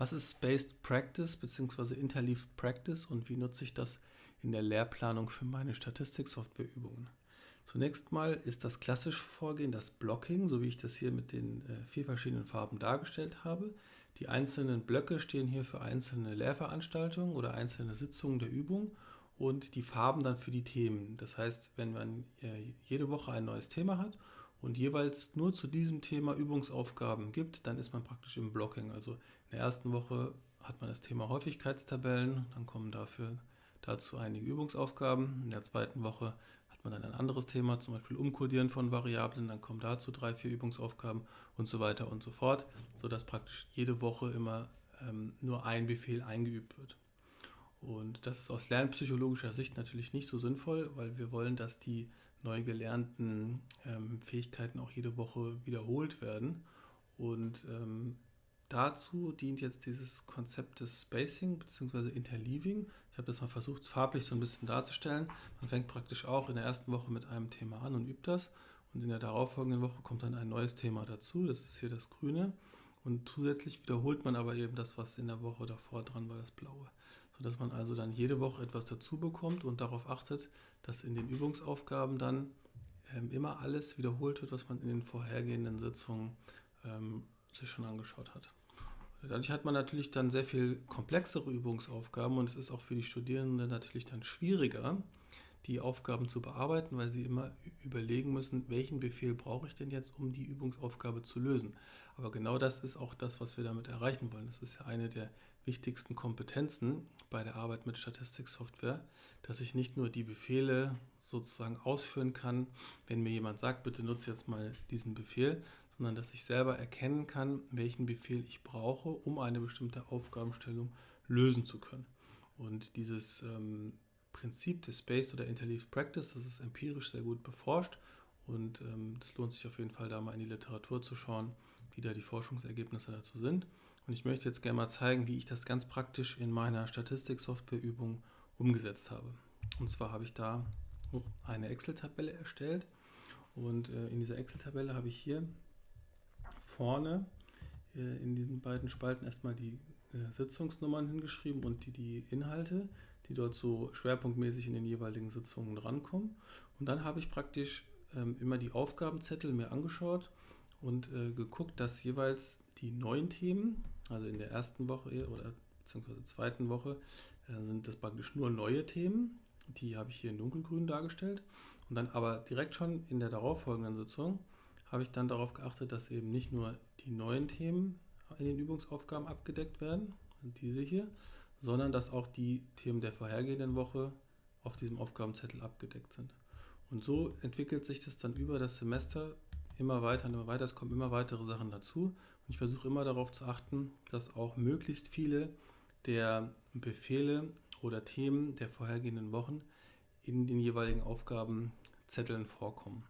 Was ist Spaced Practice bzw. Interleaved Practice und wie nutze ich das in der Lehrplanung für meine Statistiksoftwareübungen? Zunächst mal ist das klassische Vorgehen das Blocking, so wie ich das hier mit den äh, vier verschiedenen Farben dargestellt habe. Die einzelnen Blöcke stehen hier für einzelne Lehrveranstaltungen oder einzelne Sitzungen der Übung und die Farben dann für die Themen. Das heißt, wenn man äh, jede Woche ein neues Thema hat und jeweils nur zu diesem Thema Übungsaufgaben gibt, dann ist man praktisch im Blocking. Also in der ersten Woche hat man das Thema Häufigkeitstabellen, dann kommen dafür dazu einige Übungsaufgaben. In der zweiten Woche hat man dann ein anderes Thema, zum Beispiel Umkodieren von Variablen, dann kommen dazu drei, vier Übungsaufgaben und so weiter und so fort, sodass praktisch jede Woche immer ähm, nur ein Befehl eingeübt wird. Und das ist aus lernpsychologischer Sicht natürlich nicht so sinnvoll, weil wir wollen, dass die neu gelernten ähm, Fähigkeiten auch jede Woche wiederholt werden. Und ähm, dazu dient jetzt dieses Konzept des Spacing bzw. Interleaving. Ich habe das mal versucht, farblich so ein bisschen darzustellen. Man fängt praktisch auch in der ersten Woche mit einem Thema an und übt das. Und in der darauffolgenden Woche kommt dann ein neues Thema dazu. Das ist hier das Grüne. Und zusätzlich wiederholt man aber eben das, was in der Woche davor dran war, das Blaue sodass man also dann jede Woche etwas dazu bekommt und darauf achtet, dass in den Übungsaufgaben dann ähm, immer alles wiederholt wird, was man in den vorhergehenden Sitzungen ähm, sich schon angeschaut hat. Dadurch hat man natürlich dann sehr viel komplexere Übungsaufgaben und es ist auch für die Studierenden natürlich dann schwieriger, die Aufgaben zu bearbeiten, weil sie immer überlegen müssen, welchen Befehl brauche ich denn jetzt, um die Übungsaufgabe zu lösen. Aber genau das ist auch das, was wir damit erreichen wollen. Das ist ja eine der wichtigsten Kompetenzen bei der Arbeit mit Statistiksoftware, dass ich nicht nur die Befehle sozusagen ausführen kann, wenn mir jemand sagt, bitte nutze jetzt mal diesen Befehl, sondern dass ich selber erkennen kann, welchen Befehl ich brauche, um eine bestimmte Aufgabenstellung lösen zu können. Und dieses ähm, Prinzip des Space oder Interleaved Practice, das ist empirisch sehr gut beforscht und ähm, es lohnt sich auf jeden Fall da mal in die Literatur zu schauen, wie da die Forschungsergebnisse dazu sind. Und ich möchte jetzt gerne mal zeigen, wie ich das ganz praktisch in meiner Statistik-Software-Übung umgesetzt habe. Und zwar habe ich da eine Excel-Tabelle erstellt und äh, in dieser Excel-Tabelle habe ich hier vorne äh, in diesen beiden Spalten erstmal die äh, Sitzungsnummern hingeschrieben und die, die Inhalte, die dort so schwerpunktmäßig in den jeweiligen Sitzungen drankommen. Und dann habe ich praktisch ähm, immer die Aufgabenzettel mir angeschaut und äh, geguckt, dass jeweils die neuen Themen, also in der ersten Woche oder beziehungsweise zweiten Woche, äh, sind das praktisch nur neue Themen. Die habe ich hier in dunkelgrün dargestellt. Und dann aber direkt schon in der darauffolgenden Sitzung habe ich dann darauf geachtet, dass eben nicht nur die neuen Themen in den Übungsaufgaben abgedeckt werden, diese hier, sondern dass auch die Themen der vorhergehenden Woche auf diesem Aufgabenzettel abgedeckt sind. Und so entwickelt sich das dann über das Semester immer weiter und immer weiter. Es kommen immer weitere Sachen dazu. Und ich versuche immer darauf zu achten, dass auch möglichst viele der Befehle oder Themen der vorhergehenden Wochen in den jeweiligen Aufgabenzetteln vorkommen.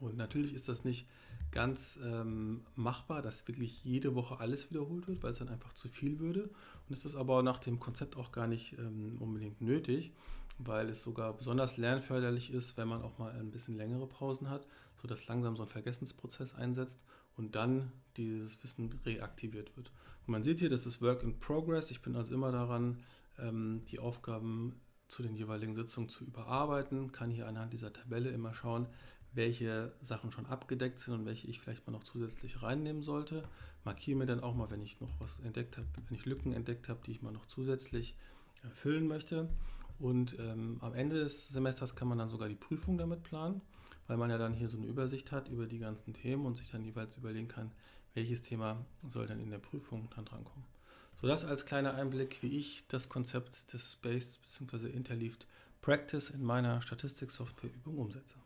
Und natürlich ist das nicht ganz ähm, machbar, dass wirklich jede Woche alles wiederholt wird, weil es dann einfach zu viel würde. Und es ist aber nach dem Konzept auch gar nicht ähm, unbedingt nötig, weil es sogar besonders lernförderlich ist, wenn man auch mal ein bisschen längere Pausen hat, sodass langsam so ein Vergessensprozess einsetzt und dann dieses Wissen reaktiviert wird. Und man sieht hier, das ist Work in Progress. Ich bin also immer daran, ähm, die Aufgaben zu den jeweiligen Sitzungen zu überarbeiten, kann hier anhand dieser Tabelle immer schauen, welche Sachen schon abgedeckt sind und welche ich vielleicht mal noch zusätzlich reinnehmen sollte. Markiere mir dann auch mal, wenn ich noch was entdeckt habe, wenn ich Lücken entdeckt habe, die ich mal noch zusätzlich füllen möchte. Und ähm, am Ende des Semesters kann man dann sogar die Prüfung damit planen, weil man ja dann hier so eine Übersicht hat über die ganzen Themen und sich dann jeweils überlegen kann, welches Thema soll dann in der Prüfung dann drankommen. So das als kleiner Einblick, wie ich das Konzept des Spaced bzw. Interleaved Practice in meiner Statistik-Software-Übung umsetze.